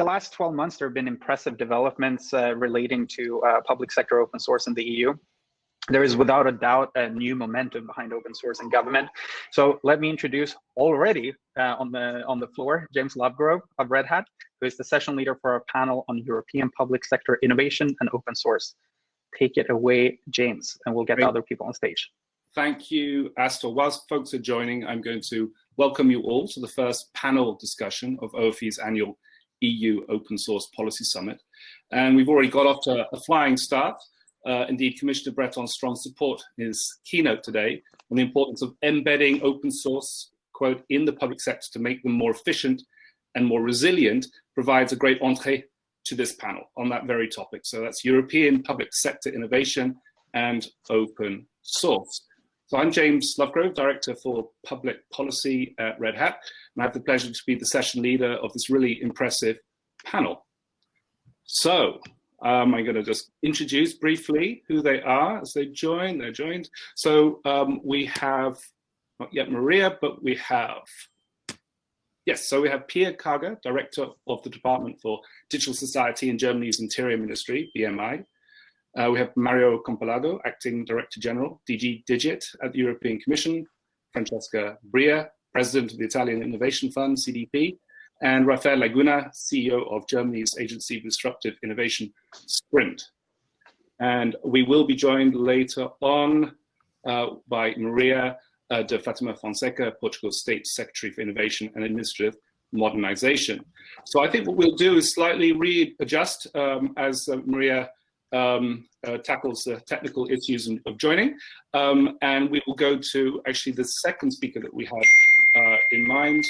the last 12 months, there have been impressive developments uh, relating to uh, public sector open source in the EU. There is without a doubt a new momentum behind open source in government. So let me introduce already uh, on the on the floor James Lovegrove of Red Hat, who is the session leader for our panel on European public sector innovation and open source. Take it away, James, and we'll get Great. other people on stage. Thank you, Astor. Whilst folks are joining, I'm going to welcome you all to the first panel discussion of OFE's annual EU Open Source Policy Summit. And we've already got off to a flying start. Uh, indeed, Commissioner Breton's strong support his keynote today on the importance of embedding open source, quote, in the public sector to make them more efficient and more resilient provides a great entree to this panel on that very topic. So that's European public sector innovation and open source. So I'm James Lovegrove, Director for Public Policy at Red Hat, and I have the pleasure to be the session leader of this really impressive panel. So um, I'm going to just introduce briefly who they are as they join. They're joined. So um, we have, not yet Maria, but we have, yes, so we have Pia Karger, Director of the Department for Digital Society in Germany's Interior Ministry, BMI. Uh, we have Mario Campolargo, Acting Director General, DG Digit at the European Commission, Francesca Bria, President of the Italian Innovation Fund, CDP, and Rafael Laguna, CEO of Germany's Agency for Disruptive Innovation, SPRIND. And we will be joined later on uh, by Maria uh, de Fatima Fonseca, Portugal's State Secretary for Innovation and Administrative Modernization. So I think what we'll do is slightly readjust um, as uh, Maria um, uh, tackles the technical issues of joining. Um, and we will go to actually the second speaker that we had uh, in mind.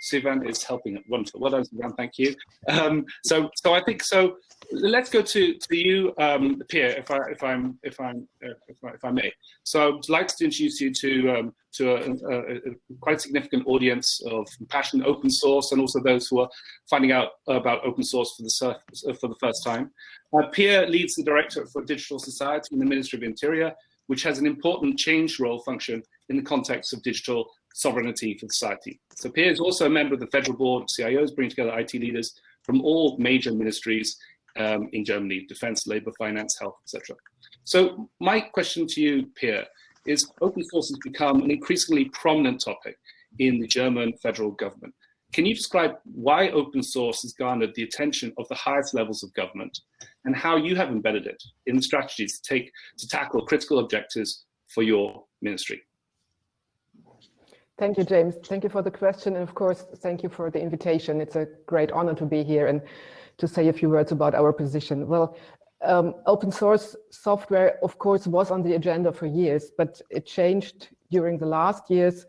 Sivan is helping. It. Wonderful. Well done, Sivan. Thank you. Um, so, so I think so. Let's go to to you, um, Pia, if I if I'm if I'm uh, if, I, if I may. So, I'd like to introduce you to um, to a, a, a, quite significant audience of passionate open source, and also those who are finding out about open source for the for the first time. Uh, Pia leads the Director for Digital Society in the Ministry of Interior, which has an important change role function in the context of digital sovereignty for society. So Pia is also a member of the Federal Board of CIOs, bringing together IT leaders from all major ministries um, in Germany, defense, labor, finance, health, etc. So my question to you, Pia, is open source has become an increasingly prominent topic in the German federal government. Can you describe why open source has garnered the attention of the highest levels of government and how you have embedded it in the strategies to take to tackle critical objectives for your ministry? Thank you, James. Thank you for the question. And of course, thank you for the invitation. It's a great honor to be here and to say a few words about our position. Well, um, open source software, of course, was on the agenda for years, but it changed during the last years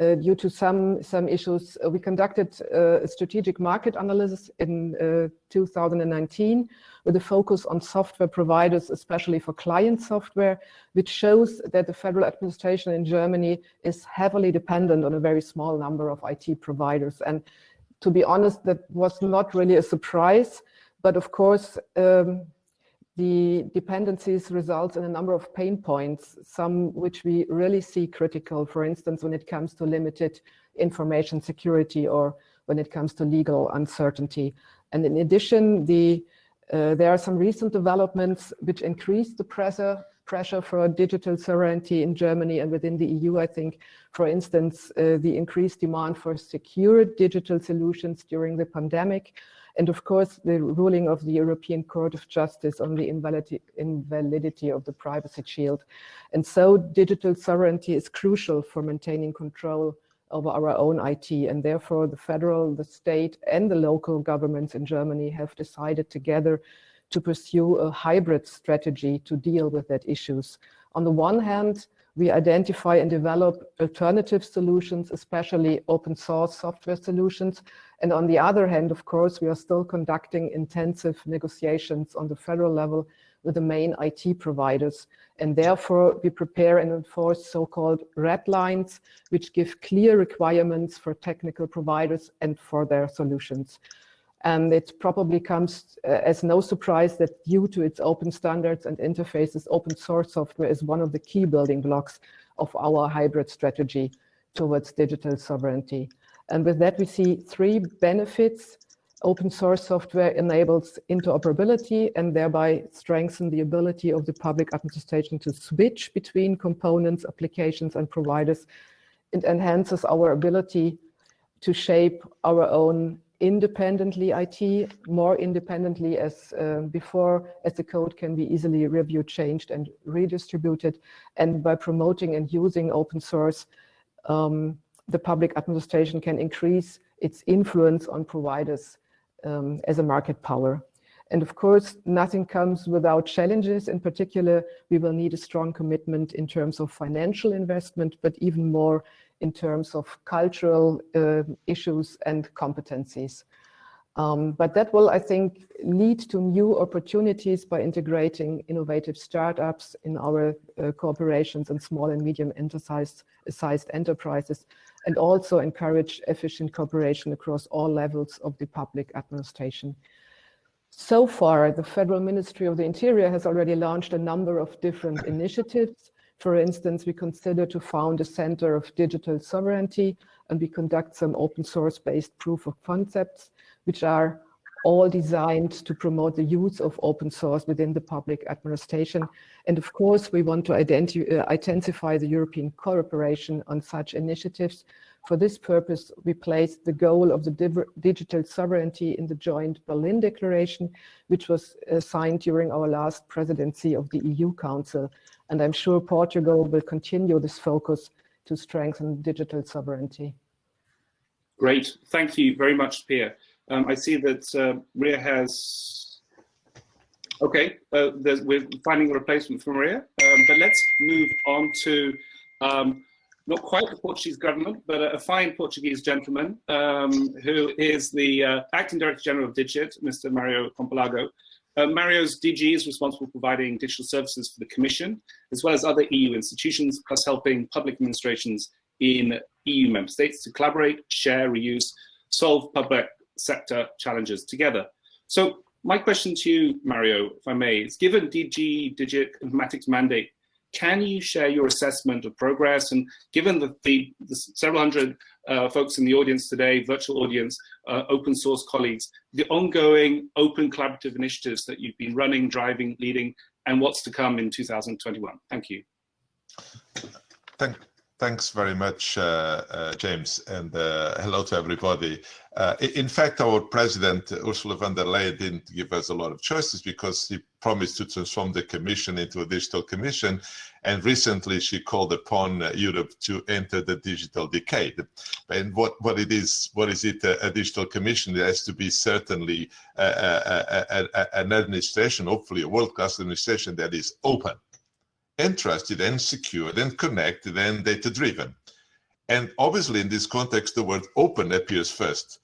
uh, due to some some issues. Uh, we conducted uh, a strategic market analysis in uh, 2019 with a focus on software providers, especially for client software, which shows that the federal administration in Germany is heavily dependent on a very small number of IT providers. And to be honest, that was not really a surprise. But of course, um, the dependencies result in a number of pain points, some which we really see critical, for instance, when it comes to limited information security or when it comes to legal uncertainty. And in addition, the, uh, there are some recent developments which increase the pressure pressure for digital sovereignty in Germany and within the EU, I think, for instance, uh, the increased demand for secure digital solutions during the pandemic, and of course, the ruling of the European Court of Justice on the invalidity, of the privacy shield. And so digital sovereignty is crucial for maintaining control over our own IT. And therefore, the federal, the state, and the local governments in Germany have decided together to pursue a hybrid strategy to deal with that issues. On the one hand, we identify and develop alternative solutions, especially open source software solutions. And on the other hand, of course, we are still conducting intensive negotiations on the federal level with the main IT providers. And therefore, we prepare and enforce so-called red lines, which give clear requirements for technical providers and for their solutions. And it probably comes uh, as no surprise that due to its open standards and interfaces, open source software is one of the key building blocks of our hybrid strategy towards digital sovereignty. And with that, we see three benefits. Open source software enables interoperability and thereby strengthen the ability of the public administration to switch between components, applications, and providers. It enhances our ability to shape our own independently IT, more independently as uh, before, as the code can be easily reviewed, changed, and redistributed. And by promoting and using open source, um, the public administration can increase its influence on providers um, as a market power. And of course, nothing comes without challenges. In particular, we will need a strong commitment in terms of financial investment, but even more in terms of cultural uh, issues and competencies. Um, but that will, I think, lead to new opportunities by integrating innovative startups in our uh, corporations and small and medium sized enterprises, and also encourage efficient cooperation across all levels of the public administration. So far, the Federal Ministry of the Interior has already launched a number of different initiatives for instance, we consider to found a center of digital sovereignty and we conduct some open source based proof of concepts, which are all designed to promote the use of open source within the public administration. And of course, we want to uh, intensify the European cooperation on such initiatives. For this purpose, we placed the goal of the digital sovereignty in the joint Berlin Declaration, which was uh, signed during our last presidency of the EU Council. And I'm sure Portugal will continue this focus to strengthen digital sovereignty. Great, thank you very much, Pia. Um, I see that uh, Maria has, okay, uh, we're finding a replacement for Maria, um, but let's move on to um, not quite the Portuguese government, but a, a fine Portuguese gentleman um, who is the uh, Acting Director General of Digit, Mr. Mario Campolargo. Uh, Mario's DG is responsible for providing digital services for the Commission, as well as other EU institutions, plus helping public administrations in EU member states to collaborate, share, reuse, solve public sector challenges together. So my question to you, Mario, if I may, is given DG Digit Informatics mandate can you share your assessment of progress? And given the, the, the several hundred uh, folks in the audience today, virtual audience, uh, open source colleagues, the ongoing open collaborative initiatives that you've been running, driving, leading, and what's to come in 2021. Thank you. Thank, Thanks very much, uh, uh, James, and uh, hello to everybody. Uh, in fact, our president, Ursula von der Leyen, didn't give us a lot of choices because he promised to transform the commission into a digital commission. And recently she called upon uh, Europe to enter the digital decade. And what, what it is, what is it, a, a digital commission? It has to be certainly a, a, an administration, hopefully a world-class administration that is open and trusted and secured and connected and data driven. And obviously in this context, the word open appears first.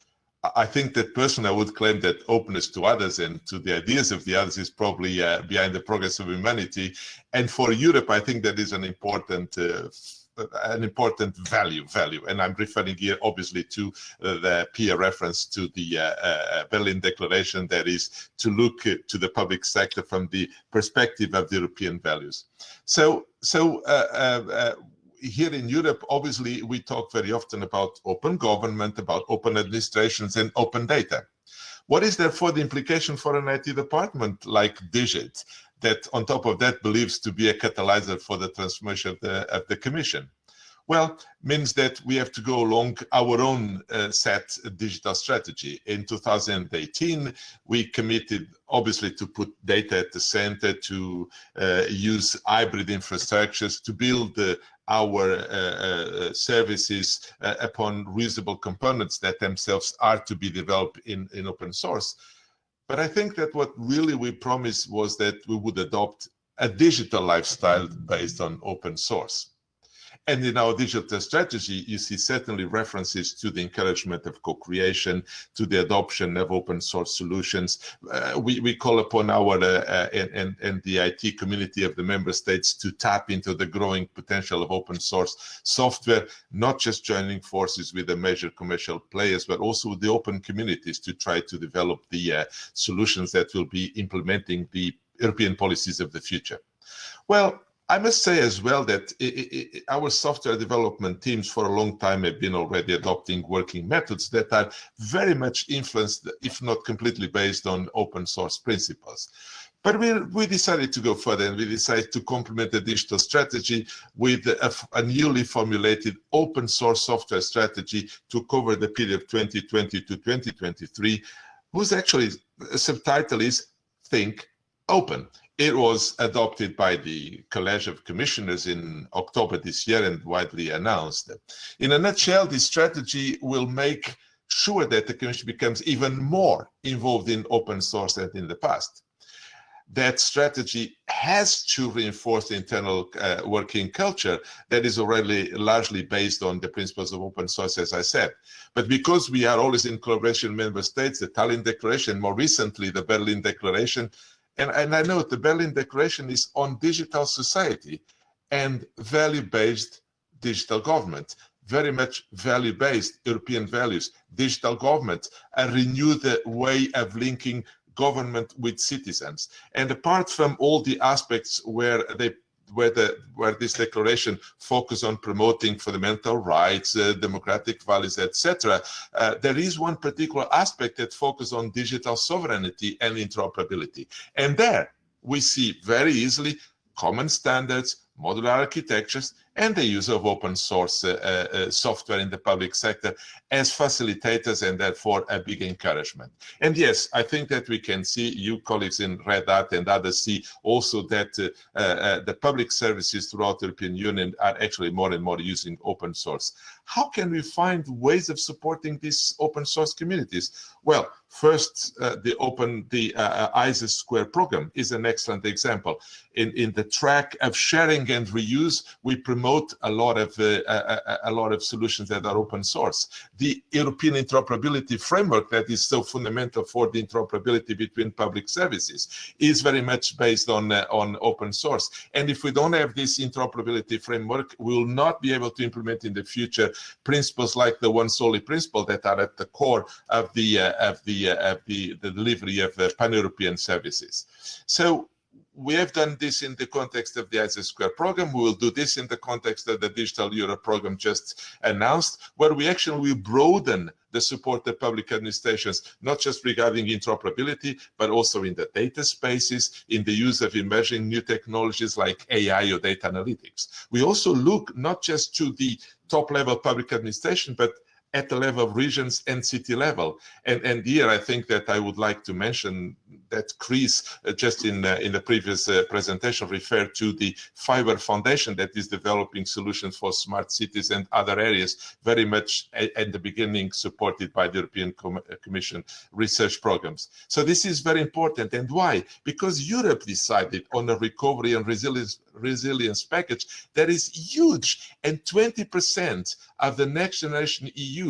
I think that personally I would claim that openness to others and to the ideas of the others is probably uh, behind the progress of humanity. And for Europe, I think that is an important uh, an important value value and i'm referring here obviously to uh, the peer reference to the uh, uh, berlin declaration that is to look to the public sector from the perspective of the european values so so uh, uh, uh, here in Europe, obviously, we talk very often about open government, about open administrations and open data. What is therefore the implication for an IT department like Digit? That on top of that believes to be a catalyzer for the transformation of the, of the commission? Well, means that we have to go along our own uh, set digital strategy. In 2018, we committed obviously to put data at the center, to uh, use hybrid infrastructures, to build uh, our uh, uh, services uh, upon reusable components that themselves are to be developed in, in open source. But I think that what really we promised was that we would adopt a digital lifestyle based on open source. And in our digital strategy, you see certainly references to the encouragement of co-creation, to the adoption of open source solutions. Uh, we, we call upon our uh, uh, and, and the IT community of the member states to tap into the growing potential of open source software, not just joining forces with the major commercial players, but also with the open communities to try to develop the uh, solutions that will be implementing the European policies of the future. Well, I must say as well that it, it, our software development teams for a long time have been already adopting working methods that are very much influenced, if not completely based on open source principles. But we, we decided to go further and we decided to complement the digital strategy with a, a, newly formulated open source software strategy to cover the period of 2020 to 2023, whose actually uh, subtitle is Think Open. It was adopted by the College of Commissioners in October this year and widely announced. In a nutshell, this strategy will make sure that the Commission becomes even more involved in open source than in the past that strategy has to reinforce the internal uh, working culture that is already largely based on the principles of open source, as I said. But because we are always in collaboration with member states, the Tallinn Declaration, more recently the Berlin Declaration, and, and I know the Berlin Declaration is on digital society and value-based digital government very much value-based European values, digital government, a renewed way of linking government with citizens. And apart from all the aspects where they where the where this declaration focus on promoting fundamental rights, uh, democratic values, etc. Uh, there is one particular aspect that focus on digital sovereignty and interoperability, and there we see very easily common standards, modular architectures, and the use of open source uh, uh, software in the public sector as facilitators and therefore a big encouragement. And yes, I think that we can see, you colleagues in Red Hat and others see also that uh, uh, uh, the public services throughout the European Union are actually more and more using open source. How can we find ways of supporting these open source communities? Well, first, uh, the open, the ISA Square program is an excellent example. In, in the track of sharing and reuse, we promote promote a lot of uh, a, a, lot of solutions that are open source. The European interoperability framework that is so fundamental for the interoperability between public services is very much based on uh, on open source. And if we don't have this interoperability framework, we will not be able to implement in the future principles like the once-only principle that are at the core of the uh, of the uh, of the, the delivery of uh, pan-European services. So we have done this in the context of the ISA Square program. We will do this in the context of the Digital Europe program just announced, where we actually will broaden the support of public administrations, not just regarding interoperability, but also in the data spaces, in the use of emerging new technologies like AI or data analytics. We also look not just to the top level public administration, but at the level of regions and city level. And, and here I think that I would like to mention that Chris, uh, just in, uh, in the previous uh, presentation, referred to the FIWARE Foundation that is developing solutions for smart cities and other areas, very much at, at the beginning supported by the European Com uh, Commission research programs. So this is very important. And why? Because Europe decided on a recovery and resilience resilience package that is huge and 20% of the next generation EU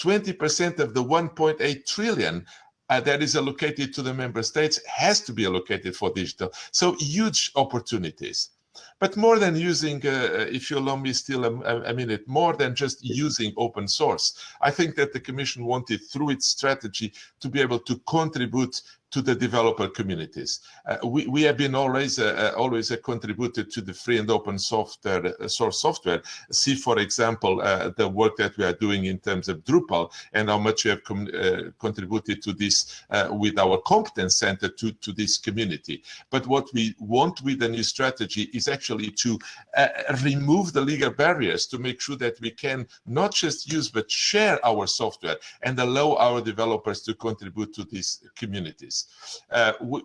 20% of the 1.8 trillion uh, that is allocated to the member states has to be allocated for digital. So huge opportunities. But more than using, uh, uh if you allow me still a, a, minute, more than just using open source, I think that the Commission wanted through its strategy to be able to contribute to the developer communities. Uh, we, we have been always uh, uh always uh, contributed to the free and open software uh, source software. See, for example, uh, the work that we are doing in terms of Drupal and how much we have contributed to this with our competence center to, to this community. But what we want with the new strategy is actually to remove the legal barriers to make sure that we can not just use but share our software and allow our developers to contribute to these communities. Uh, we,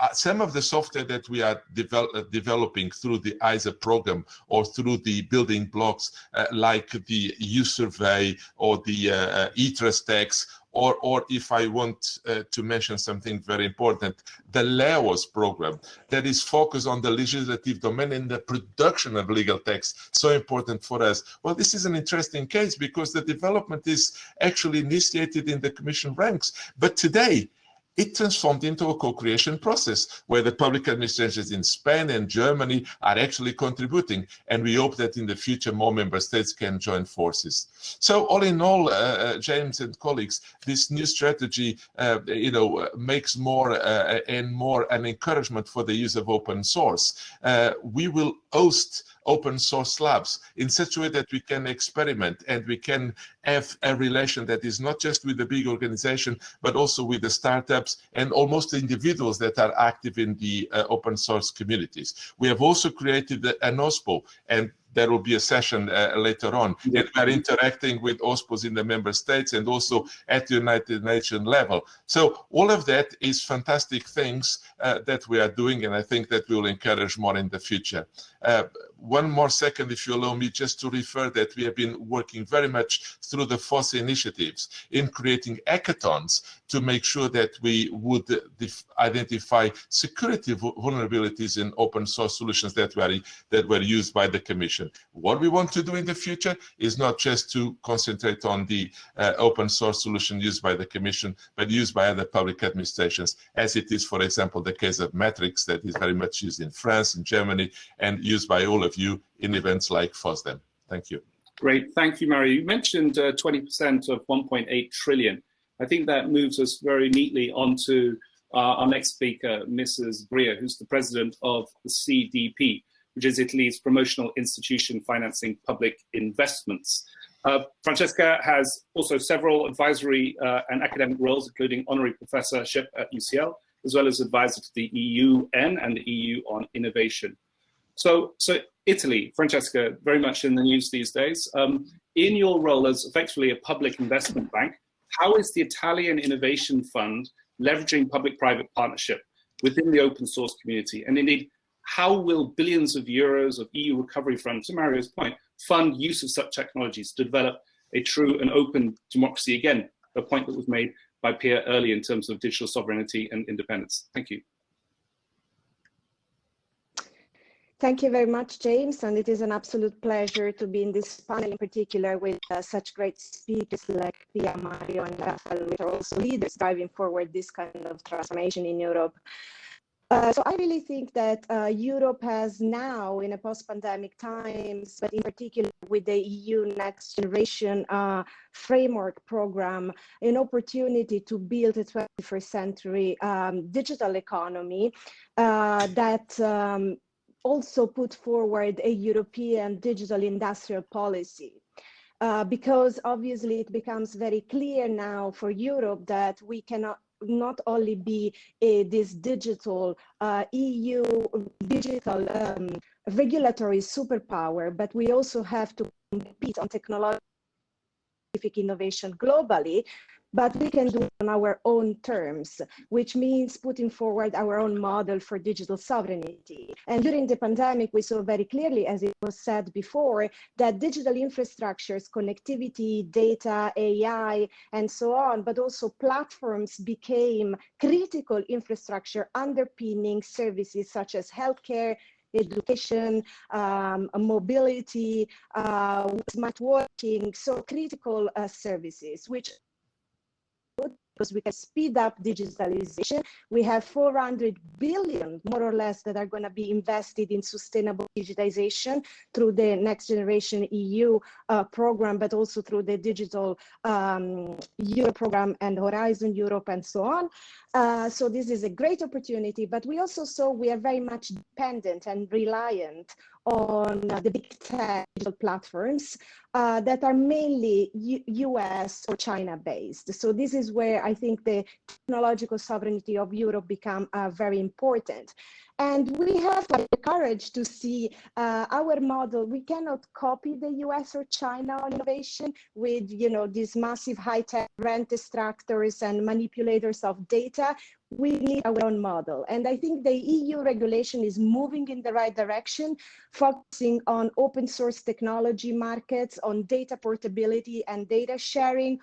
uh, some of the software that we are uh, developing through the ISA program or through the building blocks uh, like the EUSurvey or the uh, uh eTrustEx or, or if I want uh, to mention something very important, the LEOS program that is focused on the legislative domain and the production of legal text, so important for us. Well, this is an interesting case because the development is actually initiated in the Commission ranks, but today it transformed into a co-creation process where the public administrations in Spain and Germany are actually contributing. And we hope that in the future, more member states can join forces. So all in all, uh, uh James and colleagues, this new strategy, uh, you know, makes more uh, and more an encouragement for the use of open source. Uh, we will host open source labs in such a way that we can experiment and we can have a relation that is not just with the big organization, but also with the startups and almost the individuals that are active in the uh, open source communities. We have also created an OSPO and there will be a session uh, later on. And we are interacting with OSPOs in the member states and also at the United Nations level. So all of that is fantastic things uh, that we are doing, and I think that we will encourage more in the future. Uh, one more second, if you allow me, just to refer that we have been working very much through the FOSSA initiatives in creating hackathons to make sure that we would identify security vulnerabilities in open source solutions that were, that were used by the Commission. What we want to do in the future is not just to concentrate on the uh, open source solution used by the Commission, but used by other public administrations, as it is, for example, the case of Matrix that is very much used in France and Germany and used by all of you in events like FOSDEM. Thank you. Great, thank you, Mario. You mentioned 20% uh, of 1.8 trillion. I think that moves us very neatly onto uh, our next speaker, Mrs. Bria, who's the president of the CDP, which is Italy's promotional institution financing public investments. Uh, Francesca has also several advisory uh, and academic roles, including honorary professorship at UCL, as well as advisor to the EUN and the EU on innovation. So, so Italy, Francesca, very much in the news these days. Um, in your role as effectively a public investment bank, how is the Italian Innovation Fund leveraging public-private partnership within the open source community? And indeed, how will billions of euros of EU recovery funds, to Mario's point, fund use of such technologies to develop a true and open democracy? Again, a point that was made by Pia early in terms of digital sovereignty and independence. Thank you. Thank you very much, James, and it is an absolute pleasure to be in this panel in particular with uh, such great speakers like Pia, Mario, and Rafael, which are also leaders driving forward this kind of transformation in Europe. Uh, so I really think that uh, Europe has now, in a post-pandemic times, but in particular with the EU Next Generation uh, Framework Program, an opportunity to build a 21st century um, digital economy uh, that um, also put forward a European digital industrial policy. Uh, because obviously it becomes very clear now for Europe that we cannot not only be a, this digital uh, EU digital um, regulatory superpower, but we also have to compete on technological innovation globally but we can do on our own terms, which means putting forward our own model for digital sovereignty. And during the pandemic, we saw very clearly, as it was said before, that digital infrastructures, connectivity, data, AI, and so on, but also platforms became critical infrastructure underpinning services such as healthcare, education, um, mobility, uh, smart working, so critical uh, services, which because we can speed up digitalization. We have 400 billion, more or less, that are going to be invested in sustainable digitization through the Next Generation EU uh, program, but also through the Digital um, Euro program and Horizon Europe and so on. Uh, so this is a great opportunity, but we also saw we are very much dependent and reliant on the big tech platforms uh, that are mainly U US or China based. So this is where I think the technological sovereignty of Europe become uh, very important. And we have the courage to see uh, our model. We cannot copy the US or China on innovation with, you know, these massive high-tech rent extractors and manipulators of data. We need our own model. And I think the EU regulation is moving in the right direction, focusing on open source technology markets, on data portability and data sharing,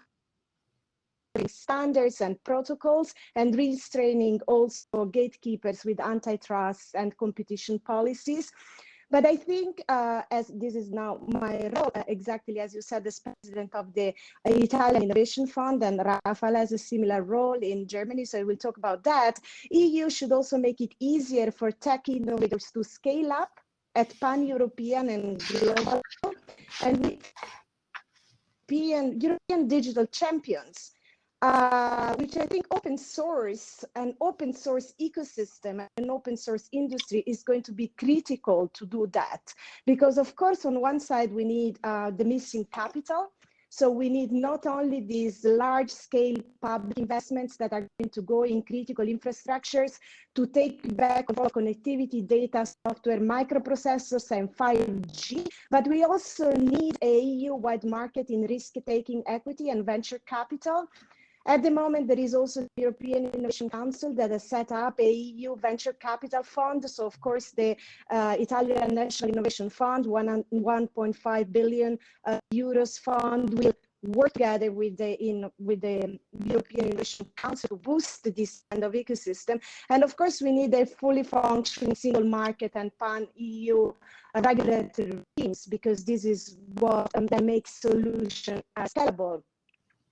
standards and protocols and restraining also gatekeepers with antitrust and competition policies. But I think, uh, as this is now my role, uh, exactly as you said, as president of the Italian Innovation Fund, and Rafael has a similar role in Germany, so we'll talk about that. EU should also make it easier for tech innovators to scale up at pan-European and global, and European, European digital champions uh, which I think open source and open source ecosystem and open source industry is going to be critical to do that. Because of course, on one side, we need uh, the missing capital. So we need not only these large scale public investments that are going to go in critical infrastructures to take back control connectivity, data, software, microprocessors, and 5G, but we also need a EU-wide market in risk-taking equity and venture capital at the moment, there is also the European Innovation Council that has set up a EU venture capital fund. So of course, the uh, Italian National Innovation Fund, 1.5 billion uh, euros fund will work together with the in with the European Innovation Council to boost this kind of ecosystem. And of course, we need a fully functioning single market and pan EU regulatory schemes because this is what um, that makes solution uh, scalable.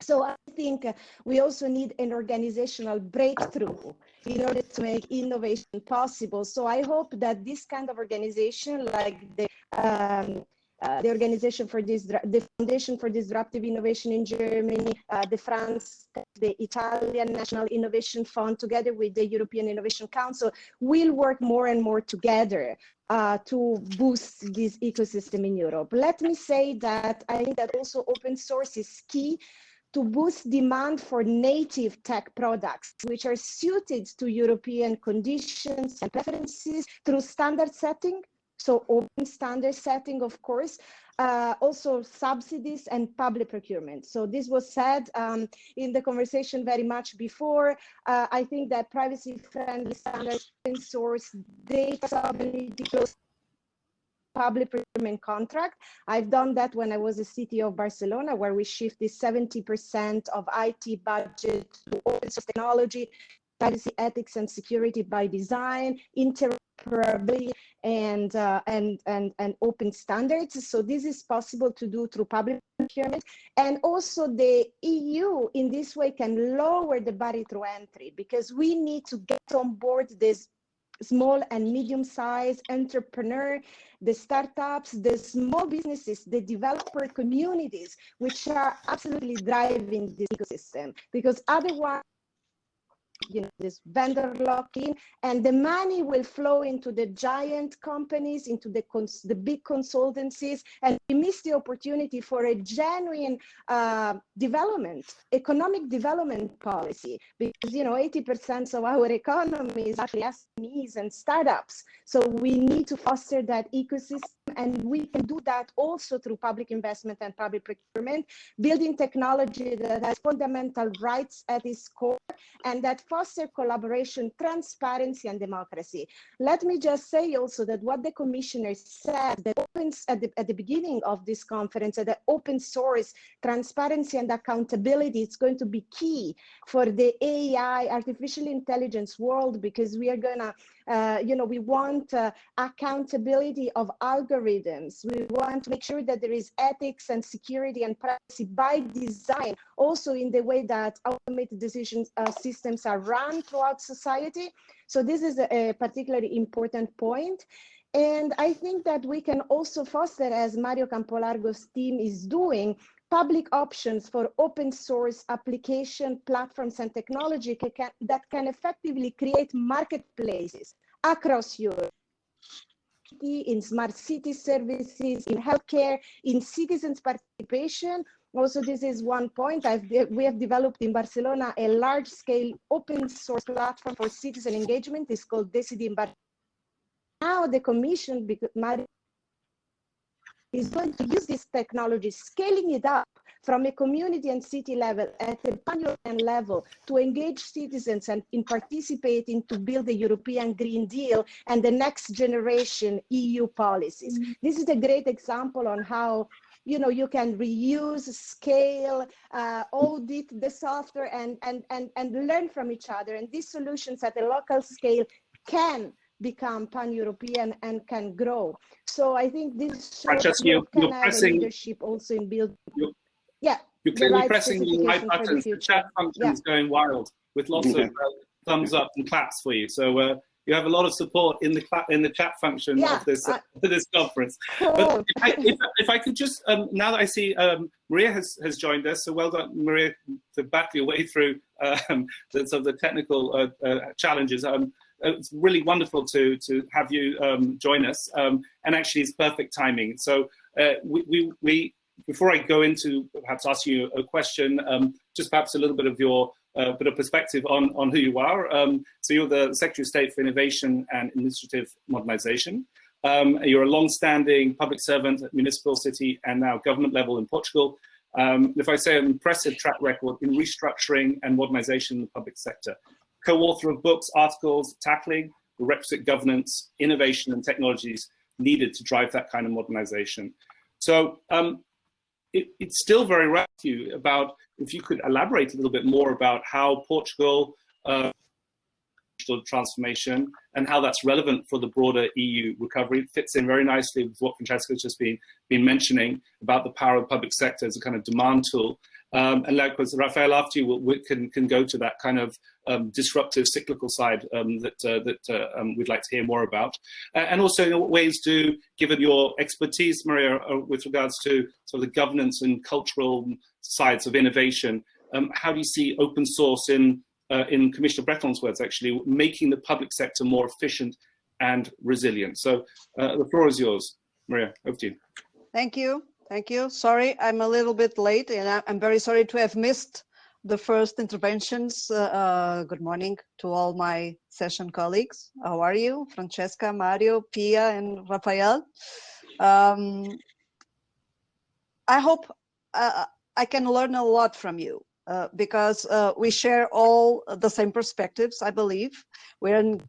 So I think we also need an organizational breakthrough in order to make innovation possible. So I hope that this kind of organization, like the um, uh, the organization for this, the Foundation for Disruptive Innovation in Germany, uh, the France, the Italian National Innovation Fund, together with the European Innovation Council, will work more and more together uh, to boost this ecosystem in Europe. Let me say that I think that also open source is key to boost demand for native tech products, which are suited to European conditions and preferences through standard setting, so open standard setting, of course, uh, also subsidies and public procurement. So this was said um, in the conversation very much before. Uh, I think that privacy-friendly standards, open source, data public procurement contract. I've done that when I was a city of Barcelona, where we shifted 70% of IT budget to open source technology, privacy, ethics, and security by design, interoperability, and, uh, and, and, and open standards. So this is possible to do through public procurement. And also the EU in this way can lower the barrier to entry because we need to get on board this small and medium-sized entrepreneur, the startups, the small businesses, the developer communities, which are absolutely driving this ecosystem. Because otherwise, you know, this vendor lock-in, and the money will flow into the giant companies, into the, the big consultancies, and we miss the opportunity for a genuine uh, development, economic development policy, because, you know, 80% of our economy is actually SMEs and startups. So we need to foster that ecosystem, and we can do that also through public investment and public procurement, building technology that has fundamental rights at its core, and that foster collaboration, transparency, and democracy. Let me just say also that what the commissioner said that opens at the, at the beginning of this conference, that open source, transparency, and accountability is going to be key for the AI, artificial intelligence world, because we are gonna uh, you know, we want uh, accountability of algorithms. We want to make sure that there is ethics and security and privacy by design, also in the way that automated decision uh, systems are run throughout society. So this is a, particularly important point. And I think that we can also foster, as Mario Campolargo's team is doing, public options for open source application platforms and technology can, that can effectively create marketplaces across Europe in smart city services, in healthcare, in citizens participation. Also, this is one point I've, we have developed in Barcelona a large scale open source platform for citizen engagement. It's called Decidim Barcelona. Now the commission, is going to use this technology, scaling it up from a community and city level at a pan-European level to engage citizens and in participating to build the European Green Deal and the next generation EU policies. Mm -hmm. This is a great example on how you know you can reuse scale uh, audit the software and and and and learn from each other and these solutions at a local scale can become pan-European and can grow. So I think this shows you, can have pressing, leadership also in building. Yeah. You're clearly right pressing the right buttons. The, the, chat function is yeah. going wild with lots of uh, thumbs up and claps for you. So uh, you have a lot of support in the in the chat function Yeah, of this I- this conference. But if I, if, if I could just, um, now that I see um, Maria has, has joined us, so well done, Maria, to battle your way through um, the, sort of the technical uh, uh, challenges. Um, it's really wonderful to to have you um, join us, um, and actually it's perfect timing. So uh, we, we, we, before I go into perhaps asking you a question, um, just perhaps a little bit of your uh, bit of perspective on, on who you are. Um, so you're the Secretary of State for Innovation and Administrative Modernization. Um, you're a long-standing public servant at municipal, city, and now government level in Portugal. Um, if I say an impressive track record in restructuring and modernization in the public sector, co-author of books, articles tackling the requisite governance, innovation, and technologies needed to drive that kind of modernization. So um, it, it's still very relevant to you about if you could elaborate a little bit more about how Portugal uh, digital transformation and how that's relevant for the broader EU recovery. It fits in very nicely with what Francesca's just been, been mentioning about the power of public sector as a kind of demand tool. Um, and likewise, Rafael after you, we can, can go to that kind of um, disruptive cyclical side um, that, uh, that uh, um, we'd like to hear more about. Uh, and also, in what ways do, given your expertise, Maria, uh, with regards to sort of the governance and cultural sides of innovation, um, how do you see open source in, uh, in Commissioner Breton's words, actually, making the public sector more efficient and resilient? So uh, the floor is yours. Maria, over to you. Thank you. Thank you. Sorry, I'm a little bit late and I'm very sorry to have missed the first interventions. Uh, uh, good morning to all my session colleagues. How are you? Francesca, Mario, Pia, and Rafael. Um, I hope uh, I can learn a lot from you uh, because uh, we share all the same perspectives, I believe. We're in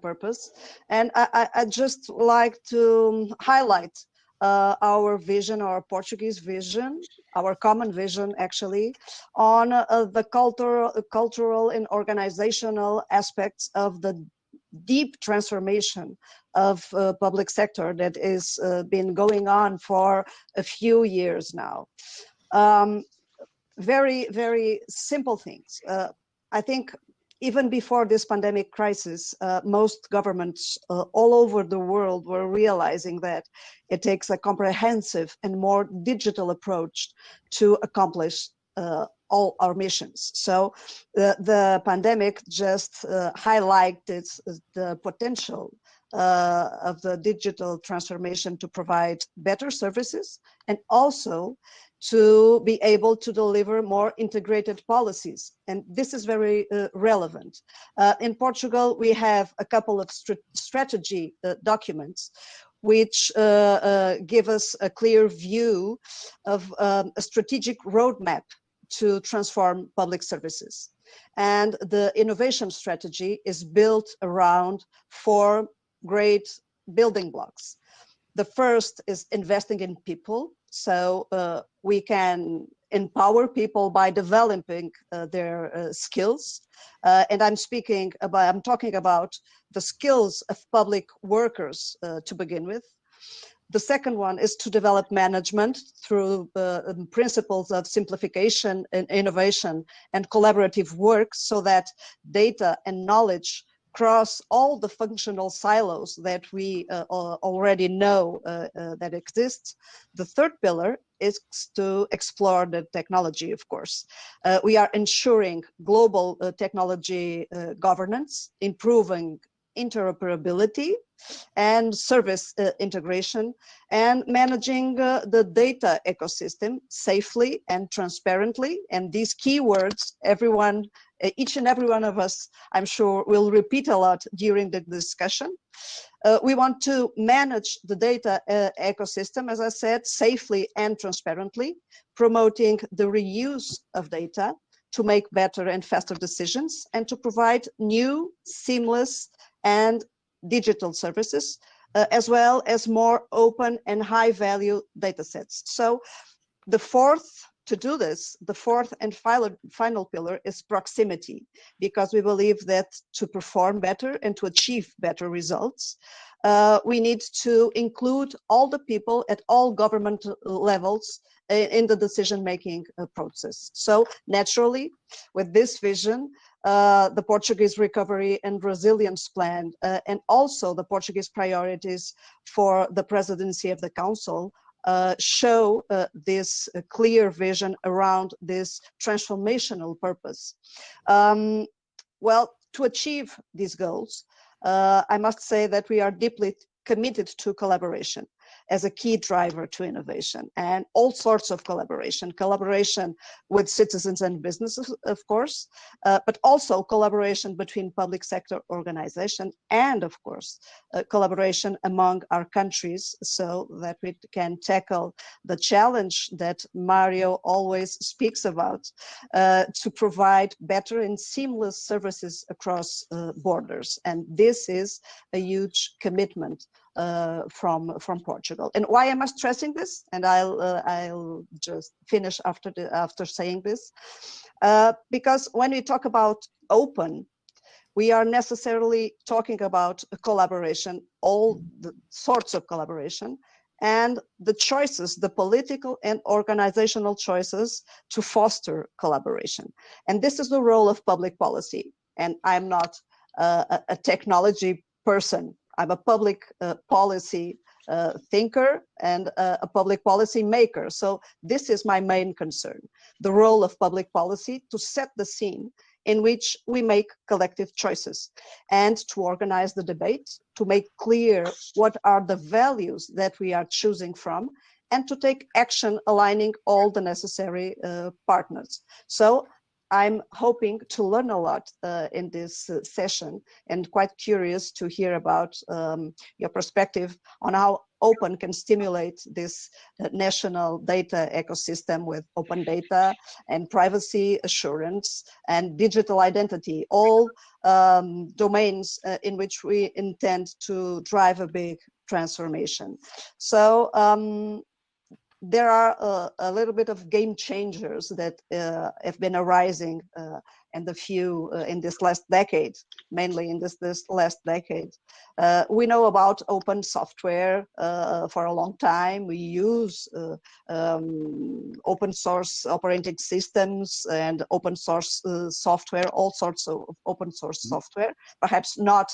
purpose. And I, I, I just like to highlight uh, our vision, our Portuguese vision, our common vision actually, on uh, the cultural, cultural and organizational aspects of the deep transformation of uh, public sector that is uh, been going on for a few years now. Um, very, very simple things. Uh, I think even before this pandemic crisis, uh, most governments uh, all over the world were realizing that it takes a comprehensive and more digital approach to accomplish uh, all our missions. So the, the pandemic just uh, highlighted the potential uh, of the digital transformation to provide better services and also to be able to deliver more integrated policies. And this is very uh, relevant. Uh, in Portugal, we have a couple of str strategy uh, documents which uh, uh, give us a clear view of um, a strategic roadmap to transform public services. And the innovation strategy is built around four great building blocks. The first is investing in people. So uh, we can empower people by developing uh, their uh, skills. Uh, and I'm speaking about, I'm talking about the skills of public workers uh, to begin with. The second one is to develop management through uh, principles of simplification and innovation and collaborative work so that data and knowledge cross all the functional silos that we uh, already know uh, uh, that exists. The third pillar is to explore the technology, of course. Uh, we are ensuring global uh, technology governance, improving interoperability and service uh, integration and managing uh, the data ecosystem safely and transparently. And these keywords, everyone, uh, each and every one of us, I'm sure will repeat a lot during the discussion. Uh, we want to manage the data uh, ecosystem, as I said, safely and transparently, promoting the reuse of data to make better and faster decisions and to provide new, seamless, and digital services, uh, as well as more open and high value data sets. So the fourth, to do this, the fourth and final, final pillar is proximity, because we believe that to perform better and to achieve better results, uh, we need to include all the people at all government levels in the decision-making uh, process. So naturally, with this vision, uh, the Portuguese Recovery and Resilience Plan, uh, and also the Portuguese priorities for the presidency of the Council uh, show uh, this uh, clear vision around this transformational purpose. Um, well, to achieve these goals, I must say that we are deeply committed to collaboration as a key driver to innovation and all sorts of collaboration, collaboration with citizens and businesses, of course, uh, but also collaboration between public sector organizations and of course, uh, collaboration among our countries so that we can tackle the challenge that Mario always speaks about uh, to provide better and seamless services across uh, borders. And this is a huge commitment uh, from from Portugal. And why am I stressing this? And I'll uh, I'll just finish after the after saying this, uh, because when we talk about open, we are necessarily talking about collaboration, all the sorts of collaboration, and the choices, the political and organizational choices to foster collaboration. And this is the role of public policy. And I'm not uh, a, a technology person I'm a public uh, policy uh, thinker and uh, a public policy maker. So this is my main concern, the role of public policy to set the scene in which we make collective choices and to organize the debate, to make clear what are the values that we are choosing from and to take action aligning all the necessary uh, partners. So I'm hoping to learn a lot uh, in this uh, session and quite curious to hear about um, your perspective on how open can stimulate this uh, national data ecosystem with open data and privacy assurance and digital identity, all um, domains uh, in which we intend to drive a big transformation. So um, there are uh, a little bit of game changers that uh, have been arising uh, in the few uh, in this last decade, mainly in this this last decade. Uh, we know about open software uh, for a long time. We use um, open source operating systems and open source software, all sorts of open source mm-hmm. software. Perhaps not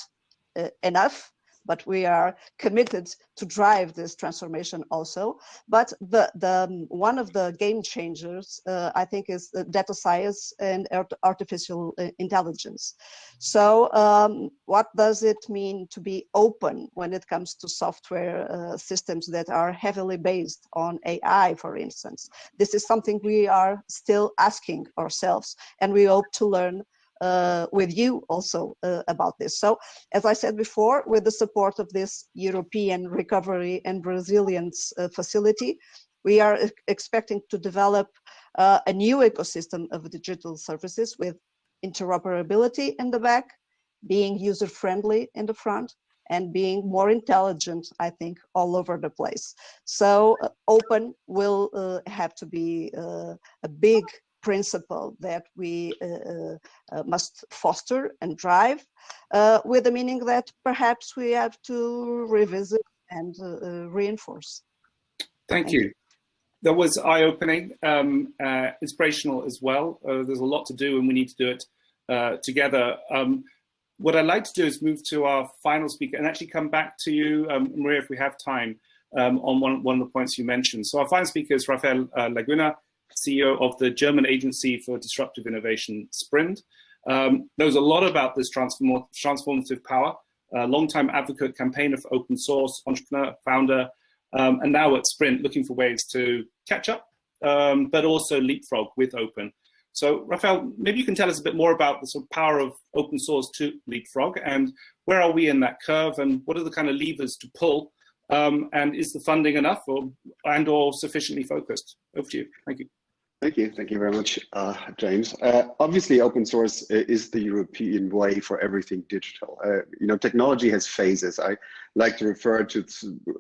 enough but we are committed to drive this transformation also. But the, the um, one of the game changers, uh, I think, is data science and artificial uh, intelligence. So um, what does it mean to be open when it comes to software uh, systems that are heavily based on AI, for instance? This is something we are still asking ourselves, and we hope to learn uh, with you also uh, about this. So as I said before, with the support of this European Recovery and Resilience uh, Facility, we are expecting to develop uh, a new ecosystem of digital services with interoperability in the back, being user-friendly in the front, and being more intelligent, I think, all over the place. So uh, open will uh, have to be a big principle that we uh, uh, uh, must foster and drive with the meaning that perhaps we have to revisit and reinforce. Thank, Thank you. you. That was eye-opening, um, uh, inspirational as well. Uh, there's a lot to do and we need to do it uh, together. Um, what I'd like to do is move to our final speaker and actually come back to you, um, Maria, if we have time, um, on one, one of the points you mentioned. So our final speaker is Rafael Laguna. CEO of the German Agency for Disruptive Innovation, SPRIND. Um, knows a lot about this transform transformative power, a longtime advocate, campaigner for open source, entrepreneur, founder, um, and now at SPRIND looking for ways to catch up, um, but also leapfrog with open. So Rafael, maybe you can tell us a bit more about the sort of power of open source to leapfrog and where are we in that curve and what are the kind of levers to pull um, and is the funding enough or and or sufficiently focused? Over to you. Thank you. Thank you. Thank you very much, uh, James. Uh, obviously, open source is the European way for everything digital. Uh, you know, technology has phases. I like to refer to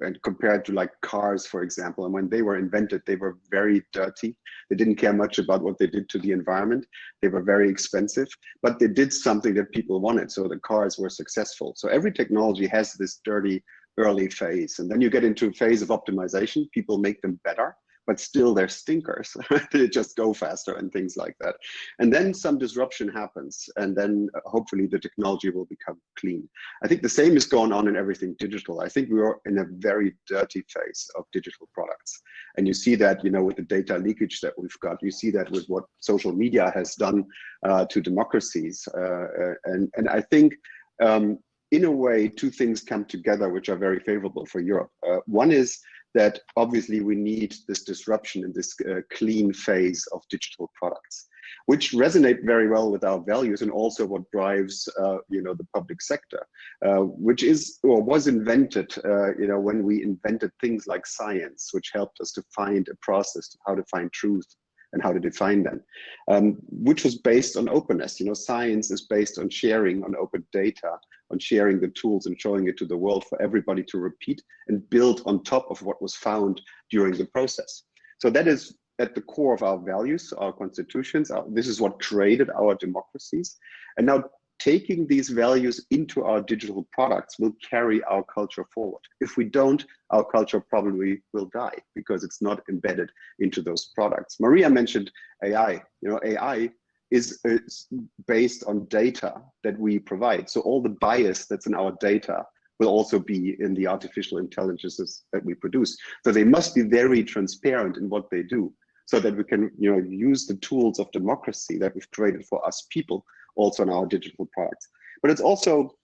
and compare it to like cars, for example. And when they were invented, they were very dirty. They didn't care much about what they did to the environment. They were very expensive, but they did something that people wanted. So the cars were successful. So every technology has this dirty early phase. And then you get into a phase of optimization. People make them better but still they're stinkers. they just go faster and things like that. And then some disruption happens, and then uh, hopefully the technology will become clean. I think the same is going on in everything digital. I think we are in a very dirty phase of digital products. And you see that, you know, with the data leakage that we've got, you see that with what social media has done uh, to democracies. Uh, uh and, and I think um, in a way, two things come together which are very favorable for Europe. Uh, one is that obviously we need this disruption in this uh, clean phase of digital products, which resonate very well with our values and also what drives, uh, you know, the public sector, uh, which is or was invented, uh, you know, when we invented things like science, which helped us to find a process, how to find truth, and how to define them, um, which was based on openness. You know, science is based on sharing on open data, on sharing the tools and showing it to the world for everybody to repeat and build on top of what was found during the process. So that is at the core of our values, our constitutions. Our, this is what created our democracies. And now taking these values into our digital products will carry our culture forward. If we don't, our culture probably will die because it's not embedded into those products. Maria mentioned AI. You know, AI is, is based on data that we provide. So all the bias that's in our data will also be in the artificial intelligences that we produce. So they must be very transparent in what they do so that we can you know, use the tools of democracy that we've created for us people also in our digital products. But it's also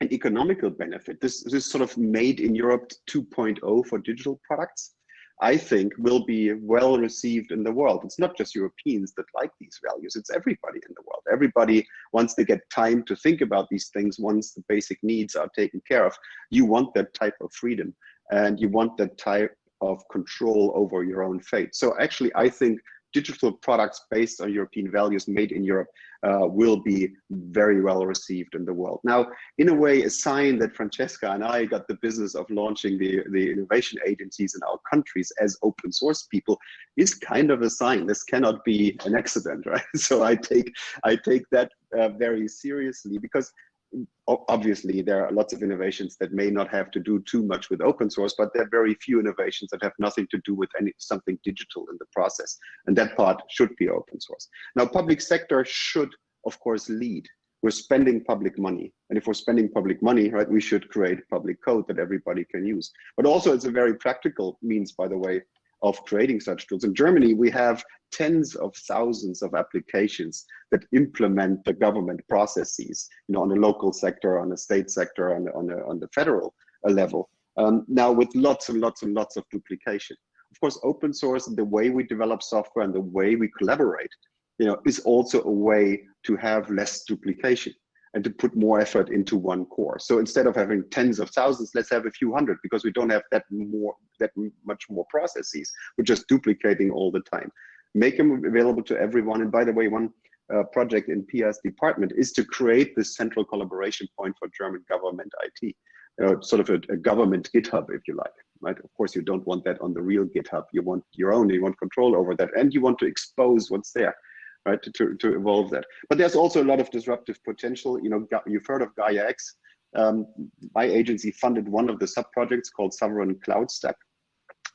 an economical benefit. This, this sort of made in Europe 2.0 for digital products, I think will be well received in the world. It's not just Europeans that like these values, it's everybody in the world. Everybody, once they get time to think about these things, once the basic needs are taken care of, you want that type of freedom and you want that type of control over your own fate. So actually, I think digital products based on European values made in Europe uh, will be very well received in the world. Now, in a way, a sign that Francesca and I got the business of launching the, the innovation agencies in our countries as open source people is kind of a sign. This cannot be an accident, right? So I take, I take that uh, very seriously because obviously there are lots of innovations that may not have to do too much with open source but there are very few innovations that have nothing to do with any something digital in the process and that part should be open source. Now public sector should of course lead. We're spending public money and if we're spending public money right we should create public code that everybody can use. But also it's a very practical means by the way of creating such tools. In Germany, we have tens of thousands of applications that implement the government processes, you know, on the local sector, on the state sector, on the, on the, on the federal uh, level. Um, now with lots and lots and lots of duplication. Of course, open source and the way we develop software and the way we collaborate, you know, is also a way to have less duplication and to put more effort into one core. So instead of having tens of thousands, let's have a few hundred because we don't have that more that much more processes. We're just duplicating all the time. Make them available to everyone. And by the way, one uh, project in Pia's department is to create this central collaboration point for German government IT, uh, sort of a, a, government GitHub, if you like. Right? Of course, you don't want that on the real GitHub. You want your own. You want control over that, and you want to expose what's there right, to, to, to evolve that. But there's also a lot of disruptive potential. You know, you've heard of Gaia X. Um, my agency funded one of the sub-projects called Sovereign Cloud Stack,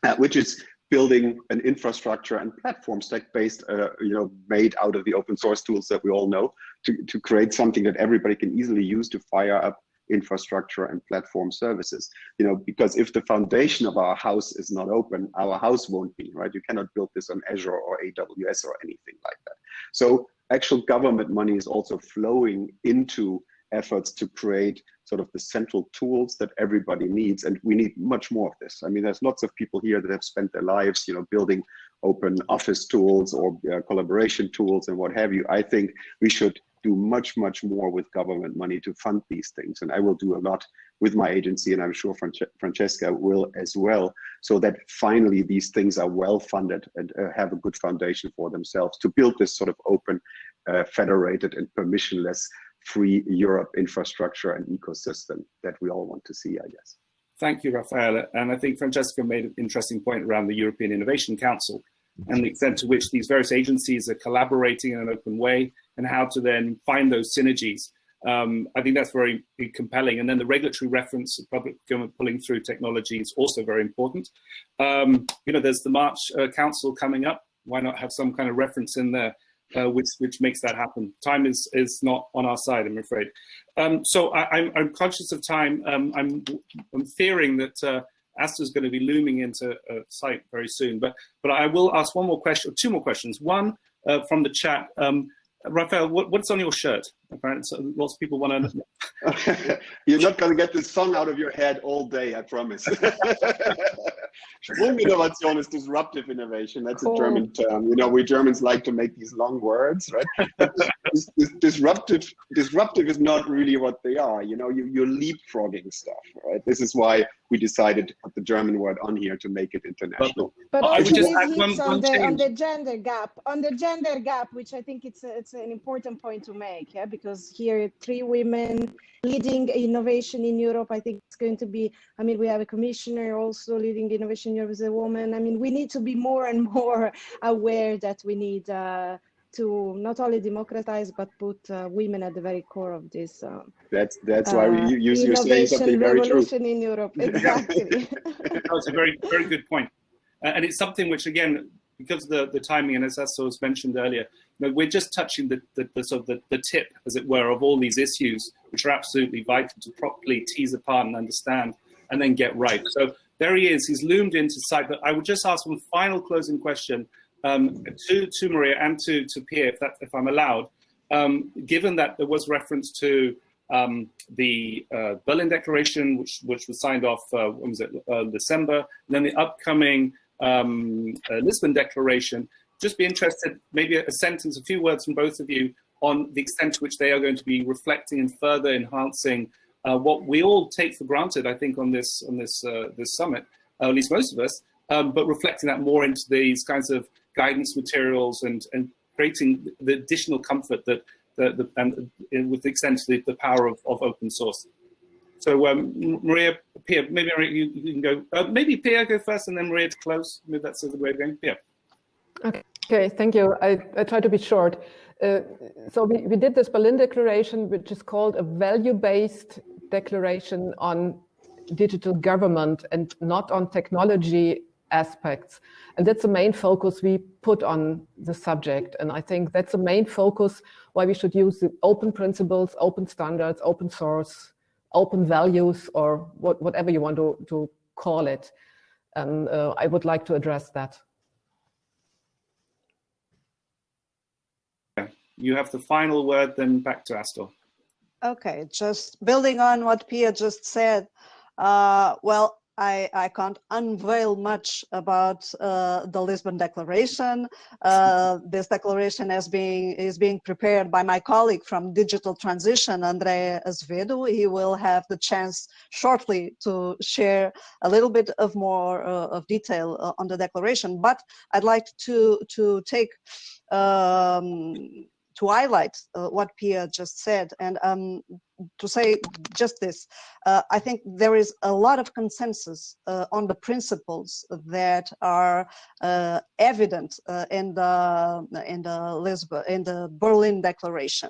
uh, which is building an infrastructure and platform stack based, uh, you know, made out of the open source tools that we all know to, to create something that everybody can easily use to fire up infrastructure and platform services you know because if the foundation of our house is not open our house won't be right? You cannot build this on azure or aws or anything like that. So actual government money is also flowing into efforts to create sort of the central tools that everybody needs and we need much more of this. I mean there's lots of people here that have spent their lives you know building open office tools or uh, collaboration tools and what have you. I think we should do much, much more with government money to fund these things. And I will do a lot with my agency, and I'm sure Francesca will as well, so that finally these things are well funded and uh, have a good foundation for themselves to build this sort of open, uh, federated and permissionless free Europe infrastructure and ecosystem that we all want to see, I guess. Thank you, Rafael. And I think Francesca made an interesting point around the European Innovation Council and the extent to which these various agencies are collaborating in an open way and how to then find those synergies Um, I think that's very compelling. And then the regulatory reference of public government pulling through technology is also very important. Um, you know, there's the March uh, Council coming up. Why not have some kind of reference in there? Uh, which which makes that happen. Time is is not on our side, I'm afraid. Um, so I, am I'm, I'm conscious of time. Um, I'm I'm fearing that uh, Astor is going to be looming into a site very soon. But but I will ask one more question, or two more questions. One uh, from the chat. Um, Rafael, what, what's on your shirt? Apparently, lots of people want to. You're not going to get this song out of your head all day, I promise. Sprunginnovation is disruptive innovation. That's cool. a German term. You know, we Germans like to make these long words, right? this, this, disruptive, disruptive is not really what they are. You know, you, you're leapfrogging stuff, right? This is why we decided to put the German word on here to make it international. But, but also just on, the, on the gender gap, on the gender gap, which I think it's a, it's an important point to make, yeah, because here three women leading innovation in Europe. I think it's going to be. I mean, we have a commissioner also leading innovation in Europe as a woman. I mean, we need to be more and more aware that we need. Uh, to not only democratize but put uh, women at the very core of this. Uh, that's that's why we uh, use you're saying something very true. in Europe, exactly. that's a very very good point, and it's something which again because of the the timing and as Astor was mentioned earlier, we're just touching the, the, the sort of the, the tip, as it were, of all these issues which are absolutely vital to properly tease apart and understand and then get right. So there he is. He's loomed into sight. But I would just ask one final closing question um, to, to Maria and to, to Pia, if, that, if I'm allowed, um, given that there was reference to um, the uh, Berlin Declaration, which, which was signed off, uh, when was it, uh, December, and then the upcoming um, uh, Lisbon Declaration, just be interested, maybe a, sentence, a few words from both of you on the extent to which they are going to be reflecting and further enhancing uh, what we all take for granted, I think, on this on this uh, this summit, uh, at least most of us, um, but reflecting that more into these kinds of guidance materials and, and creating the additional comfort that the, the and with the extent of the, the power of, of open source. So um, Maria, Pia, maybe you, you can go, uh, maybe Pia go first and then Maria to close. Maybe that's the way of going. Pia. Okay, thank you. I, I try to be short. Uh, so we, we did this Berlin Declaration, which is called a value-based declaration on digital government and not on technology aspects. And that's the main focus we put on the subject. And I think that's the main focus why we should use the open principles, open standards, open source, open values, or what, whatever you want to, to call it. And uh, I would like to address that. You have the final word, then back to Astor. Okay, just building on what Pia just said. Uh, well, I, I can't unveil much about uh, the Lisbon Declaration. Uh, this declaration is being, is being prepared by my colleague from Digital Transition, Andre Azevedo. He will have the chance shortly to share a little bit of more uh, of detail uh, on the declaration. But I'd like to, to take um, to highlight uh, what Pia just said and um, to say just this, uh, I think there is a lot of consensus uh, on the principles that are uh, evident uh, in the in the Lisbon in the Berlin Declaration.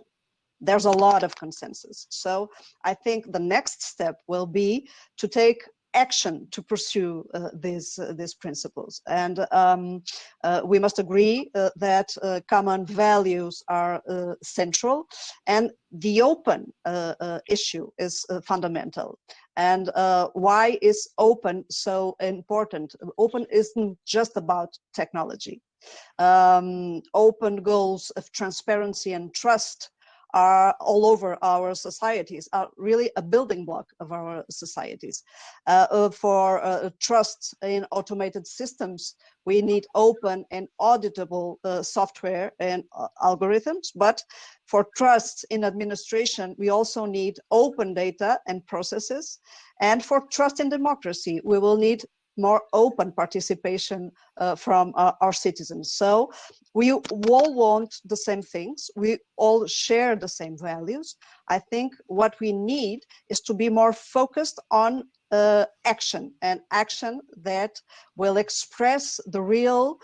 There's a lot of consensus. So I think the next step will be to take action to pursue uh, these uh, these principles. And um, uh, we must agree uh, that uh, common values are uh, central and the open issue is fundamental. And why is open so important? Open isn't just about technology. Um, open goals of transparency and trust are all over our societies, are really a building block of our societies. Uh, uh for uh, trust in automated systems, we need open and auditable uh, software and uh, algorithms, but for trust in administration, we also need open data and processes. And for trust in democracy, we will need more open participation uh, from uh, our citizens. So we all want the same things. We all share the same values. I think what we need is to be more focused on uh, action and action that will express the real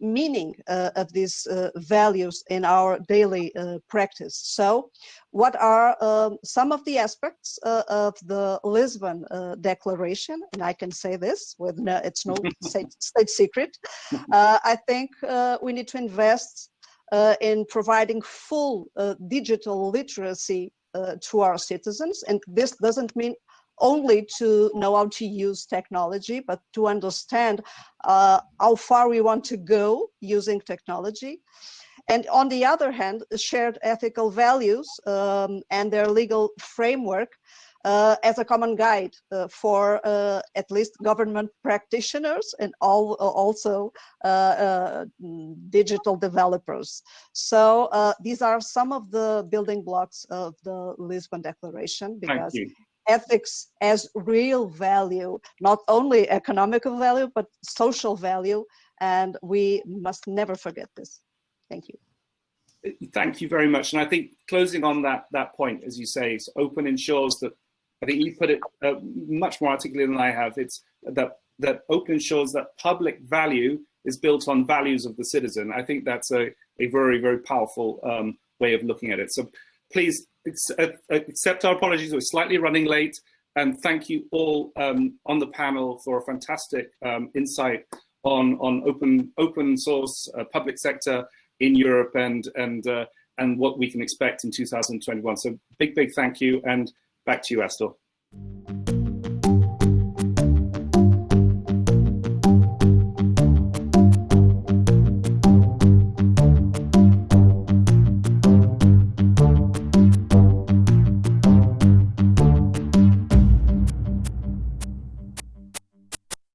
meaning uh, of these uh, values in our daily uh, practice. So what are um, some of the aspects uh, of the Lisbon Declaration? And I can say this with no, it's no state, state, secret. I think we need to invest in providing full digital literacy to our citizens. And this doesn't mean only to know how to use technology, but to understand uh, how far we want to go using technology. And on the other hand, shared ethical values um, and their legal framework uh, as a common guide uh, for uh, at least government practitioners and all, also uh, uh, digital developers. So uh, these are some of the building blocks of the Lisbon Declaration because ethics as real value, not only economical value, but social value. And we must never forget this. Thank you. Thank you very much. And I think closing on that, that point, as you say, open ensures that, I think you put it uh, much more articulately than I have, it's that, that open ensures that public value is built on values of the citizen. I think that's a, a very, very powerful um, way of looking at it. So please uh, accept our apologies, we're slightly running late. And thank you all um, on the panel for a fantastic um, insight on, on open, open source uh, public sector in Europe and, and, uh, and what we can expect in 2021. So big, big thank you and back to you, Astor.